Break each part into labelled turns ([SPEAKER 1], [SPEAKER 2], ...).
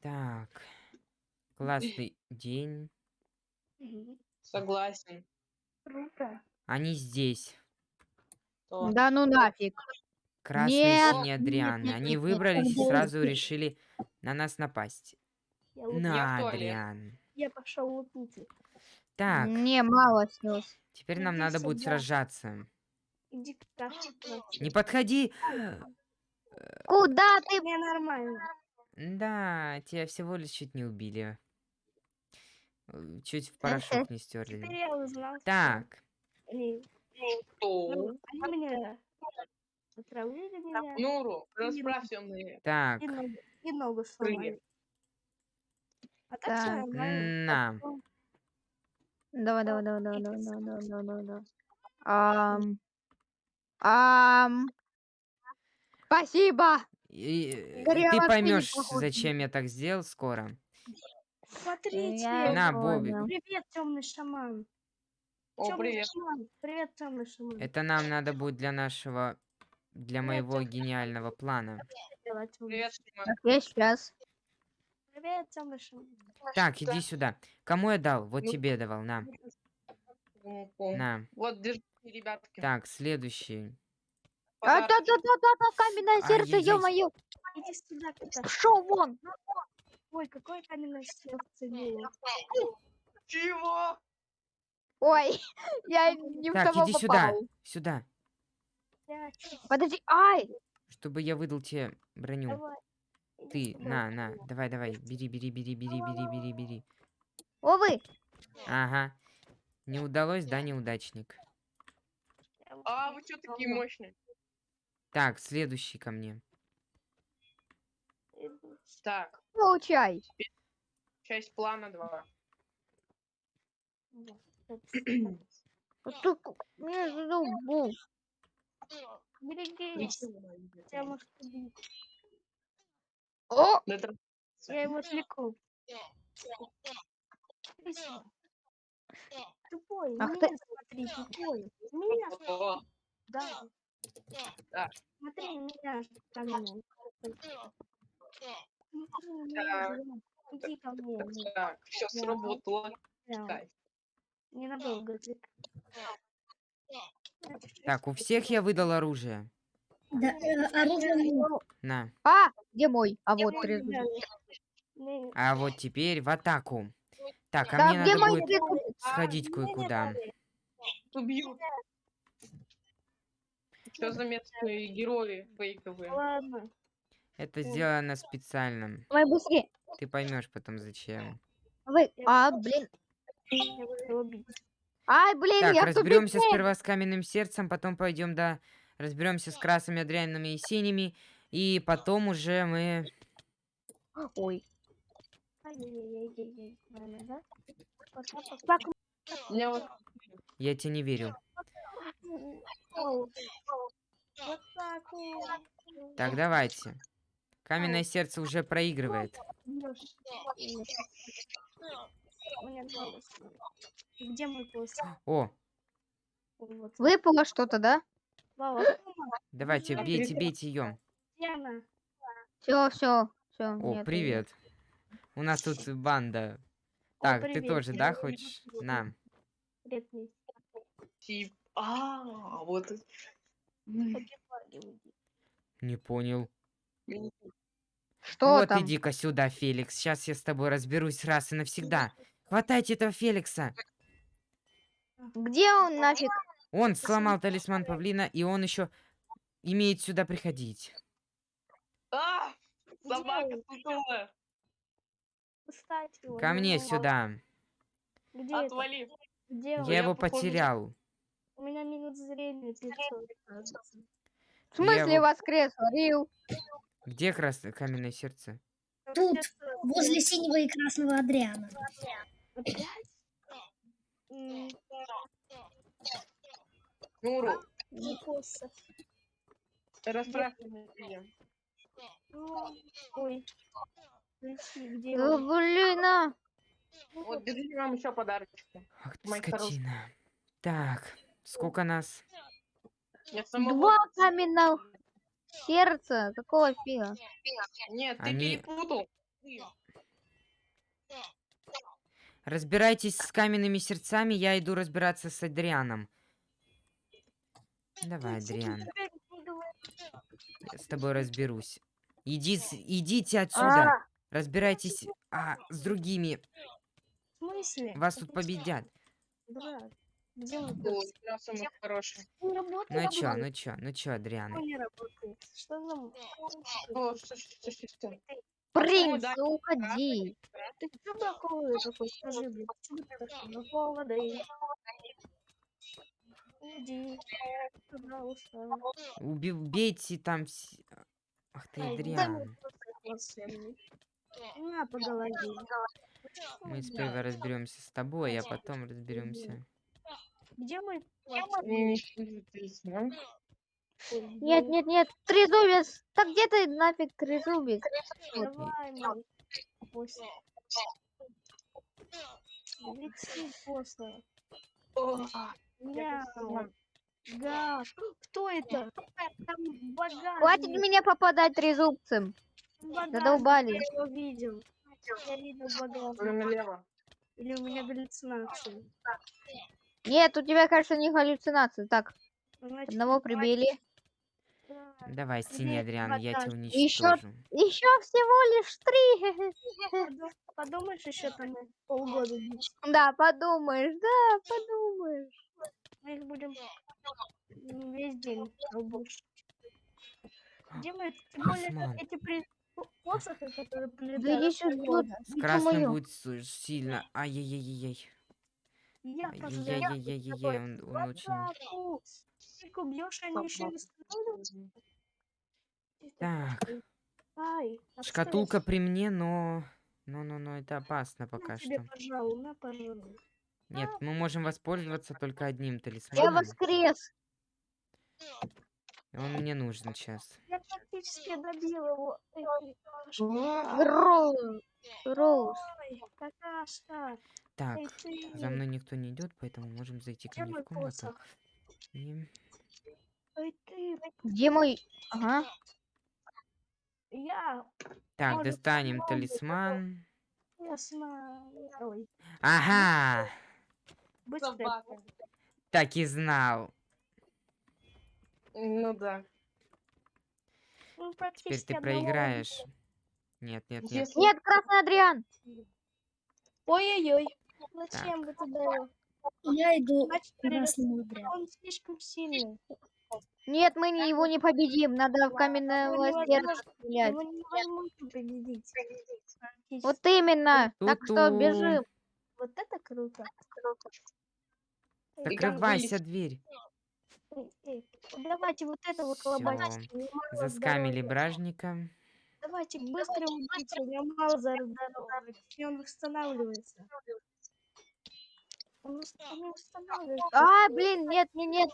[SPEAKER 1] Так. Классный день.
[SPEAKER 2] Согласен.
[SPEAKER 3] Круто.
[SPEAKER 1] Они здесь.
[SPEAKER 2] То.
[SPEAKER 4] Да ну нафиг.
[SPEAKER 1] Красные и
[SPEAKER 4] Нет,
[SPEAKER 1] синие
[SPEAKER 4] нет,
[SPEAKER 1] Адрианы.
[SPEAKER 4] нет,
[SPEAKER 1] Они
[SPEAKER 4] нет, нет,
[SPEAKER 1] выбрались и
[SPEAKER 4] нет.
[SPEAKER 1] сразу решили на нас напасть.
[SPEAKER 3] Я,
[SPEAKER 1] На,
[SPEAKER 2] Я.
[SPEAKER 1] Адриан.
[SPEAKER 3] я пошел лупить.
[SPEAKER 1] Так,
[SPEAKER 4] Не, мало снес.
[SPEAKER 1] теперь нам
[SPEAKER 3] иди
[SPEAKER 1] надо будет
[SPEAKER 3] сюда.
[SPEAKER 1] сражаться.
[SPEAKER 3] Иди к.
[SPEAKER 1] Не подходи!
[SPEAKER 4] Куда ты?
[SPEAKER 3] Мне нормально.
[SPEAKER 1] Да, тебя всего лишь чуть не убили. Э, Чуть в порошок не
[SPEAKER 3] Теперь
[SPEAKER 1] стерли.
[SPEAKER 3] я узнал.
[SPEAKER 1] Так,
[SPEAKER 3] Они,
[SPEAKER 2] Что?
[SPEAKER 3] ну, они меня отравили меня
[SPEAKER 2] Нуру, расправься мне.
[SPEAKER 1] так.
[SPEAKER 3] и ногу, сломали. А так.
[SPEAKER 1] На.
[SPEAKER 4] Давай, давай, давай, давай, давай, давай, давай, давай, давай, давай. Ам. Ам. Спасибо.
[SPEAKER 1] И, э,
[SPEAKER 4] Горело
[SPEAKER 1] ты поймешь, зачем я так сделал скоро.
[SPEAKER 3] Смотрите.
[SPEAKER 4] Я
[SPEAKER 1] На. Бобик.
[SPEAKER 3] Привет, темный шаман.
[SPEAKER 2] О,
[SPEAKER 3] Тёмный
[SPEAKER 2] привет.
[SPEAKER 3] шаман. Привет, темный шаман.
[SPEAKER 1] Это нам надо будет для нашего, для моего гениального плана.
[SPEAKER 3] Привет,
[SPEAKER 2] Привет,
[SPEAKER 3] шаман.
[SPEAKER 4] Так, я сейчас.
[SPEAKER 3] Привет, темный шаман.
[SPEAKER 1] Так, иди сюда. Кому я дал? Вот
[SPEAKER 2] Ну,
[SPEAKER 1] тебе давал, на,
[SPEAKER 2] пум.
[SPEAKER 1] на.
[SPEAKER 2] Вот, держи, ребятки.
[SPEAKER 1] Так, следующий.
[SPEAKER 4] А, да, да, да, да, да, каменное сердце, ё-моё.
[SPEAKER 3] Иди сюда, кто-то.
[SPEAKER 4] Шо вон?
[SPEAKER 3] Ой, какое каменное сердце было.
[SPEAKER 2] Чего?
[SPEAKER 4] Ой, я не в
[SPEAKER 1] Так,
[SPEAKER 4] того
[SPEAKER 1] иди сюда.
[SPEAKER 4] попал.
[SPEAKER 1] Сюда.
[SPEAKER 3] Я-
[SPEAKER 4] Подожди, ай!
[SPEAKER 1] Чтобы я выдал тебе броню.
[SPEAKER 3] Давай.
[SPEAKER 1] Ты,
[SPEAKER 3] Иди сюда.
[SPEAKER 1] на, на, давай, давай. Бери, бери, бери, бери, бери, бери, бери.
[SPEAKER 4] О, вы!
[SPEAKER 1] Ага. Не удалось, да, неудачник?
[SPEAKER 2] А, вы что такие мощные?
[SPEAKER 1] Так, следующий ко мне.
[SPEAKER 3] Иду.
[SPEAKER 2] Так,
[SPEAKER 4] Получай.
[SPEAKER 2] часть плана 2.
[SPEAKER 3] Вот, вот.
[SPEAKER 4] Тут между.
[SPEAKER 3] Берегись, тебя может.
[SPEAKER 4] О!
[SPEAKER 3] Я его отвлеку. Тупой,
[SPEAKER 4] Ах
[SPEAKER 3] меня
[SPEAKER 4] ты.
[SPEAKER 3] смотри, тупой. Меня,
[SPEAKER 2] О,
[SPEAKER 3] да.
[SPEAKER 2] Да.
[SPEAKER 3] Смотри, меня. Жена. Иди ко мне.
[SPEAKER 2] Так, все сработало. Кайф.
[SPEAKER 3] Ненадолго.
[SPEAKER 1] Так, у всех я выдал оружие.
[SPEAKER 5] Да, э, оружие.
[SPEAKER 1] На.
[SPEAKER 4] А, где мой? А вот
[SPEAKER 3] Ой,
[SPEAKER 4] трезвый.
[SPEAKER 3] бля, не-
[SPEAKER 1] А вот теперь в атаку. Так, а
[SPEAKER 4] Да,
[SPEAKER 1] мне
[SPEAKER 4] где
[SPEAKER 1] надо
[SPEAKER 4] мой
[SPEAKER 1] будет сходить
[SPEAKER 3] А,
[SPEAKER 1] кое-куда.
[SPEAKER 2] Убьют. Что за местные герои фейковые?
[SPEAKER 3] Ладно.
[SPEAKER 1] Это сделано специально.
[SPEAKER 4] Давай быстрее.
[SPEAKER 1] Ты поймешь потом зачем.
[SPEAKER 4] Вы. А, блин. Ай, блин,
[SPEAKER 1] Так,
[SPEAKER 4] я
[SPEAKER 1] разберемся сперва с каменным сердцем, потом пойдем, да, разберемся с красными, адрянами и синими, и потом уже мы...
[SPEAKER 4] Ой.
[SPEAKER 1] Я тебе не верю.
[SPEAKER 3] Вот так вот.
[SPEAKER 1] Так, давайте. Каменное сердце уже проигрывает.
[SPEAKER 3] Где мой голос?
[SPEAKER 1] О.
[SPEAKER 4] Выпало что-то, да?
[SPEAKER 1] Давайте, бейте, бейте ее.
[SPEAKER 4] Все, все, все.
[SPEAKER 1] О, привет. У нас тут банда.
[SPEAKER 3] О,
[SPEAKER 1] Так, ты
[SPEAKER 3] привет,
[SPEAKER 1] тоже, да, хочешь?
[SPEAKER 3] привет.
[SPEAKER 1] На.
[SPEAKER 3] Привет.
[SPEAKER 2] А, вот.
[SPEAKER 1] Не понял.
[SPEAKER 4] Что
[SPEAKER 1] вот
[SPEAKER 4] там?
[SPEAKER 1] иди-ка сюда, Феликс. Сейчас я с тобой разберусь раз и навсегда. Хватайте этого Феликса.
[SPEAKER 4] Где он нафиг?
[SPEAKER 1] Он сломал талисман павлина, и он еще имеет сюда приходить.
[SPEAKER 2] А! Собака сутулая.
[SPEAKER 1] Ко мне сюда.
[SPEAKER 3] Где это?
[SPEAKER 2] Отвали.
[SPEAKER 3] Где он?
[SPEAKER 1] Я его потерял.
[SPEAKER 3] У меня минут зрения 500. кажется.
[SPEAKER 4] В смысле
[SPEAKER 1] его-
[SPEAKER 4] воскрес? Рил.
[SPEAKER 1] Где красное каменное сердце?
[SPEAKER 5] Тут, возле синего и красного Адриана.
[SPEAKER 2] Нуру, расправься меня.
[SPEAKER 3] Ой.
[SPEAKER 4] Да,
[SPEAKER 3] он?
[SPEAKER 4] блин, а.
[SPEAKER 2] Вот, держите вам еще подарочки.
[SPEAKER 1] Ах ты
[SPEAKER 2] Мои хорошие.
[SPEAKER 4] Сердце? Какого фига?
[SPEAKER 2] Нет, ты
[SPEAKER 1] Они-
[SPEAKER 2] перепутал.
[SPEAKER 1] Разбирайтесь с каменными сердцами, я иду разбираться с Адрианом. Давай, Адриан, я с тобой разберусь. Иди, идите отсюда. Разбирайтесь а, с другими.
[SPEAKER 3] В смысле?
[SPEAKER 1] Вас тут победят.
[SPEAKER 3] Брат, где
[SPEAKER 2] хороший.
[SPEAKER 1] Ну чё, ну чё, ну чё, Адриан?
[SPEAKER 3] Почему не работает? Что нам?
[SPEAKER 2] О, что, что, что, что?
[SPEAKER 4] Принц,
[SPEAKER 2] да,
[SPEAKER 4] уходи.
[SPEAKER 3] Ты что такое такой? Скажи, блин, такой? Ну, холодай. Иди, пожалуйста.
[SPEAKER 1] Уби- Убейте там... Ах ты, Адриан.
[SPEAKER 3] На по голове.
[SPEAKER 1] Мы сперва разберемся с тобой, а потом разберемся.
[SPEAKER 3] Где мой
[SPEAKER 2] талисман.
[SPEAKER 4] Нет, нет, нет, трезубец. Так где ты нафиг трезубец?
[SPEAKER 3] Давай. После. После. Да. Кто это?
[SPEAKER 4] Хватит меня попадать трезубцем. Задолбали.
[SPEAKER 3] Я его видел. Я видел
[SPEAKER 2] налево.
[SPEAKER 3] Или у меня галлюцинации.
[SPEAKER 4] Нет, у тебя, кажется, не галлюцинации. Так,
[SPEAKER 3] Значит,
[SPEAKER 4] одного прибили.
[SPEAKER 3] да.
[SPEAKER 1] Давай,
[SPEAKER 3] Где
[SPEAKER 1] Адриан, я тебя уничтожу.
[SPEAKER 4] Еще всего лишь три.
[SPEAKER 3] Подум- Подумаешь, еще там полгода.
[SPEAKER 4] Да, подумаешь, да, подумаешь.
[SPEAKER 3] Мы их будем весь день рабочить. Где мы? Тем более,
[SPEAKER 1] Осман.
[SPEAKER 3] эти при... по- посохи, которые
[SPEAKER 4] Да
[SPEAKER 3] прилетают. полгода.
[SPEAKER 1] С красным будет сильно. Ай-яй-яй-яй.
[SPEAKER 3] Я пожалею.
[SPEAKER 1] Ай-яй-яй-яй-яй, он, он очень...
[SPEAKER 3] Они еще не?
[SPEAKER 1] Так,
[SPEAKER 3] Ай,
[SPEAKER 1] шкатулка при мне, но... Но-но-но, это опасно
[SPEAKER 3] На
[SPEAKER 1] пока
[SPEAKER 3] тебе,
[SPEAKER 1] что.
[SPEAKER 3] пожалуй, на, пожалуй.
[SPEAKER 1] Нет, мы можем воспользоваться только одним
[SPEAKER 4] Я
[SPEAKER 1] талисманом.
[SPEAKER 4] воскрес.
[SPEAKER 1] и Он мне нужен сейчас.
[SPEAKER 3] Я практически добил его.
[SPEAKER 4] Роуз. Роуз.
[SPEAKER 3] Какашка.
[SPEAKER 1] Так, за мной никто не идет, поэтому можем зайти ко
[SPEAKER 3] Где
[SPEAKER 1] мне в комнату. И...
[SPEAKER 4] Где мой... Ага.
[SPEAKER 3] Я.
[SPEAKER 1] Так,
[SPEAKER 3] Может,
[SPEAKER 1] достанем талисман. Ага!
[SPEAKER 3] быстро.
[SPEAKER 1] Так и знал.
[SPEAKER 2] Ну да.
[SPEAKER 3] Ну,
[SPEAKER 1] Теперь ты проиграешь. Нет, нет, нет.
[SPEAKER 2] Если
[SPEAKER 4] Нет, Красный Адриан.
[SPEAKER 3] Ой-ой-ой. Зачем вы туда?
[SPEAKER 5] Я иду
[SPEAKER 3] Значит, он слишком сильный.
[SPEAKER 4] Нет, мы не, его не победим. Надо в каменное сердце стрелять.
[SPEAKER 3] Победить.
[SPEAKER 4] Вот именно. Так что бежим.
[SPEAKER 3] Вот это круто.
[SPEAKER 1] Закрывайся дверь.
[SPEAKER 3] Давайте вот это вот
[SPEAKER 1] Заскамили бражника.
[SPEAKER 3] Давайте быстро убейте, у меня мало здоровья. И он восстанавливается. Он, вос- он не восстанавливается.
[SPEAKER 4] А, блин, нет, нет, нет.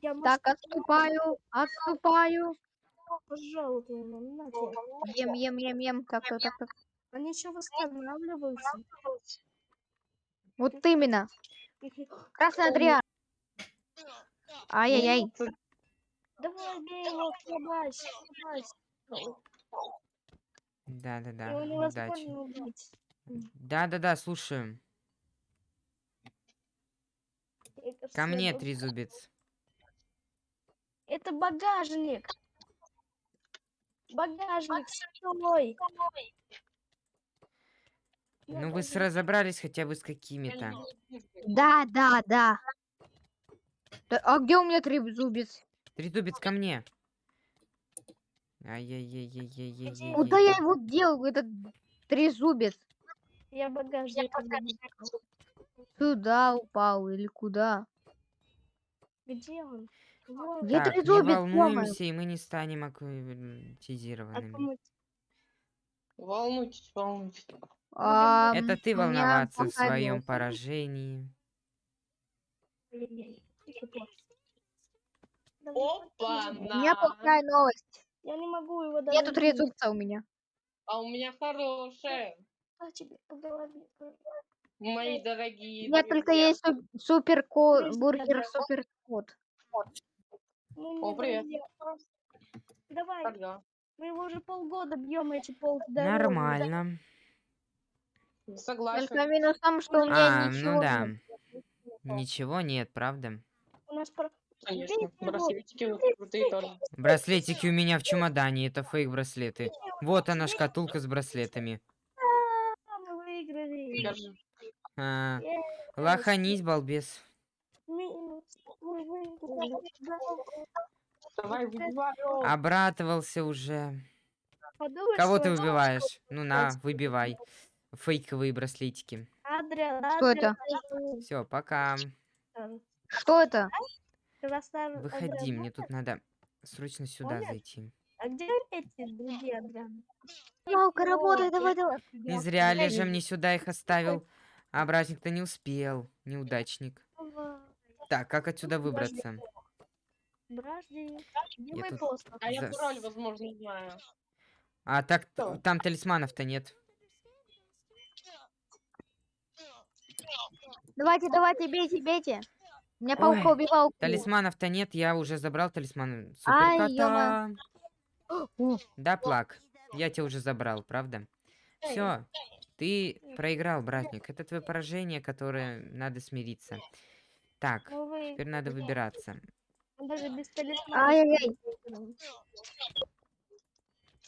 [SPEAKER 3] Я
[SPEAKER 4] Так, отступаю, отступаю.
[SPEAKER 3] пожалуйста, на тебе.
[SPEAKER 4] Ем, ем, ем, ем. Так, так, так, так.
[SPEAKER 3] Они еще восстанавливаются.
[SPEAKER 4] Вот именно. Красный Адриан. Ай-яй-яй.
[SPEAKER 3] Давай, бей его, слабась, слабась.
[SPEAKER 1] Да-да-да,
[SPEAKER 3] Его
[SPEAKER 1] удачи.
[SPEAKER 3] невозможно убить.
[SPEAKER 1] Да-да-да, слушаю. Ко мне, трезубец.
[SPEAKER 3] Это багажник. Багажник, стой.
[SPEAKER 1] Ну вы с- разобрались хотя бы с какими-то.
[SPEAKER 4] Да, да, да. А где у меня трезубец?
[SPEAKER 1] Трезубец ко мне. Ай-яй-яй-яй-яй-яй-яй.
[SPEAKER 4] Куда я его дел, этот трезубец?
[SPEAKER 3] Я багажник. убил.
[SPEAKER 4] Сюда упал или куда?
[SPEAKER 3] Где он? Вот.
[SPEAKER 4] Где
[SPEAKER 1] Так, не волнуемся, и мы не станем аккумулятизированными.
[SPEAKER 3] Аккуму-
[SPEAKER 2] Волнуйтесь, волнуйтесь.
[SPEAKER 4] А,
[SPEAKER 1] Это ты волноваться в своем поражении.
[SPEAKER 2] Опа,
[SPEAKER 4] У меня плохая новость.
[SPEAKER 3] Я не могу его даже...
[SPEAKER 4] Нету
[SPEAKER 3] убить.
[SPEAKER 4] трезубца у меня.
[SPEAKER 2] А у меня хорошая.
[SPEAKER 3] А тебе по голове.
[SPEAKER 2] Мои дорогие.
[SPEAKER 4] У меня только есть су- супер бургер супер кот.
[SPEAKER 3] Ну,
[SPEAKER 2] О, привет.
[SPEAKER 3] Давай,
[SPEAKER 2] Ага.
[SPEAKER 3] мы его уже полгода бьем эти полдороги.
[SPEAKER 1] Нормально.
[SPEAKER 2] Согласен.
[SPEAKER 4] Только минус в том, что у меня
[SPEAKER 1] А,
[SPEAKER 4] ничего
[SPEAKER 1] ну да.
[SPEAKER 4] нет.
[SPEAKER 1] Ничего нет, правда?
[SPEAKER 3] У нас про...
[SPEAKER 2] Конечно. Браслетики вот крутые тоже.
[SPEAKER 1] Браслетики у меня в чемодане, это фейк-браслеты. Вот она, шкатулка с браслетами.
[SPEAKER 3] Мы выиграли.
[SPEAKER 1] А, лоханись, балбес. Обратывался уже.
[SPEAKER 3] Подумай,
[SPEAKER 1] Кого ты выбиваешь? Ну на, выбивай. Фейковые браслетики.
[SPEAKER 4] Что это?
[SPEAKER 1] Все, пока.
[SPEAKER 4] Что это?
[SPEAKER 1] Выходи, мне тут надо срочно сюда зайти.
[SPEAKER 3] А где эти другие Адрианы?
[SPEAKER 4] Палка, работай, давай, давай.
[SPEAKER 1] Не зря ли же мне сюда их оставил. А братник-то не успел. Неудачник. Так, как отсюда выбраться? Я тут-
[SPEAKER 3] пост?
[SPEAKER 2] А я пароль, возможно, знаю.
[SPEAKER 1] А так там талисманов-то нет.
[SPEAKER 4] Давайте, давайте, бейте, бейте. У меня паука убивал.
[SPEAKER 1] Талисманов-то нет, я уже забрал талисман
[SPEAKER 4] Ай,
[SPEAKER 1] суперкота. Да, плак. Я тебя уже забрал, правда? Все, ты проиграл, братник. Это твое поражение, которое надо смириться. Так,
[SPEAKER 3] Ну вы
[SPEAKER 1] теперь надо выбираться.
[SPEAKER 3] даже без талисмана.
[SPEAKER 4] Ай-яй-яй.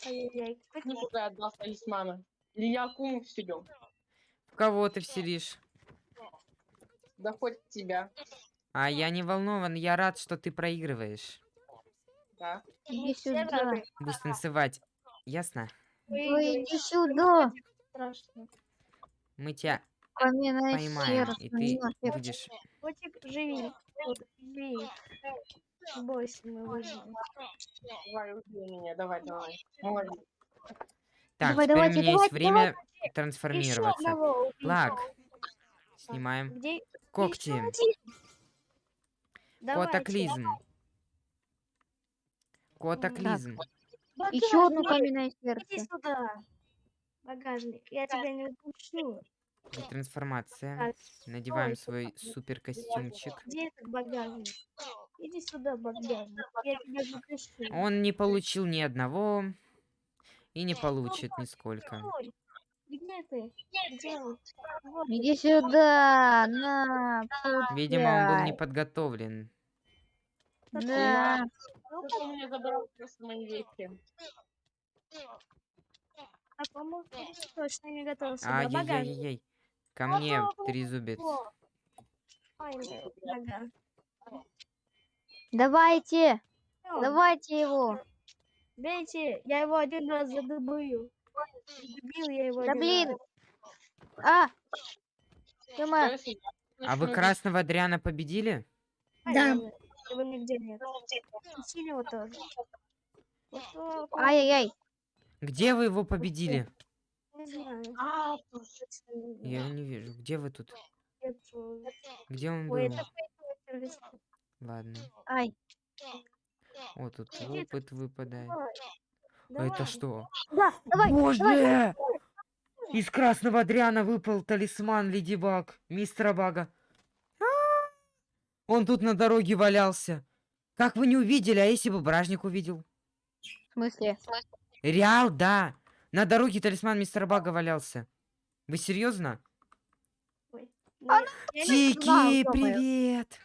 [SPEAKER 3] Ай-яй-яй. Как
[SPEAKER 2] Ну, сюда отдал талисмана. Или я куму вселю.
[SPEAKER 1] В кого ты вселишь?
[SPEAKER 2] Да хоть тебя.
[SPEAKER 1] А я не волнован, я рад, что ты проигрываешь.
[SPEAKER 2] Да.
[SPEAKER 4] Иди сюда.
[SPEAKER 1] Будешь танцевать. Ясно?
[SPEAKER 4] Ой, иди сюда.
[SPEAKER 3] Страшно.
[SPEAKER 1] Мы тебя
[SPEAKER 4] Поминай
[SPEAKER 1] поймаем,
[SPEAKER 4] сердце.
[SPEAKER 1] и ты
[SPEAKER 4] поминай сердце.
[SPEAKER 1] будешь...
[SPEAKER 3] Котик, живи. Живи. Бойся, мы выживем.
[SPEAKER 2] Давай, убей меня. Давай, давай. Молодец.
[SPEAKER 1] Так,
[SPEAKER 4] Давай,
[SPEAKER 1] теперь
[SPEAKER 4] давайте,
[SPEAKER 1] у меня есть
[SPEAKER 4] давайте,
[SPEAKER 1] время
[SPEAKER 3] Еще
[SPEAKER 1] трансформироваться.
[SPEAKER 3] одного.
[SPEAKER 1] Плак. Снимаем.
[SPEAKER 3] Где?
[SPEAKER 1] Когти.
[SPEAKER 3] Давайте.
[SPEAKER 1] Котоклизм. Котоклизм.
[SPEAKER 4] Еще одну
[SPEAKER 3] Багажник.
[SPEAKER 4] поминай
[SPEAKER 3] Иди
[SPEAKER 4] сердце.
[SPEAKER 3] сюда. Багажник. Я тебя не упущу.
[SPEAKER 1] Трансформация. Надеваем свой супер костюмчик.
[SPEAKER 3] Где этот багажник? Иди сюда, багажник. Я тебя запишу.
[SPEAKER 1] Он не получил ни одного и не получит нисколько.
[SPEAKER 3] Ой, Где ты? Где? Вот.
[SPEAKER 4] Иди сюда. На.
[SPEAKER 1] Видимо, он был не подготовлен.
[SPEAKER 4] Да.
[SPEAKER 3] Ну,
[SPEAKER 2] Ну, меня забрал просто мои вещи.
[SPEAKER 3] А по-моему, ты точно не готов сюда. Багажник.
[SPEAKER 1] Ай-яй-яй-яй. Ко мне, трезубец.
[SPEAKER 3] Нога.
[SPEAKER 4] Давайте.
[SPEAKER 3] Всё,
[SPEAKER 4] Давайте его.
[SPEAKER 3] Бейте, я его один раз задубую. Забил я его
[SPEAKER 4] Да блин.
[SPEAKER 3] раз.
[SPEAKER 4] А.
[SPEAKER 2] Я
[SPEAKER 1] А вы красного Адриана победили?
[SPEAKER 3] Ай,
[SPEAKER 5] Да.
[SPEAKER 3] Его нигде нет. Синего тоже.
[SPEAKER 4] Ай-яй-яй.
[SPEAKER 1] Где вы его победили?
[SPEAKER 2] А.
[SPEAKER 1] Я его не вижу. Где вы тут? Где он был? Ладно.
[SPEAKER 4] Ай.
[SPEAKER 1] О, тут опыт выпадает.
[SPEAKER 3] Давай.
[SPEAKER 1] А. Это что?
[SPEAKER 4] Да, давай.
[SPEAKER 1] Боже! Из красного Адриана выпал талисман Леди Баг, мистера Бага. А! Он тут на дороге валялся. Как вы не увидели, а если бы Бражник увидел?
[SPEAKER 4] В смысле?
[SPEAKER 1] Реал, да. На дороге талисман мистера Бага валялся. Вы серьезно?
[SPEAKER 3] Ну,
[SPEAKER 1] Тики,
[SPEAKER 4] ё-моё.
[SPEAKER 1] привет!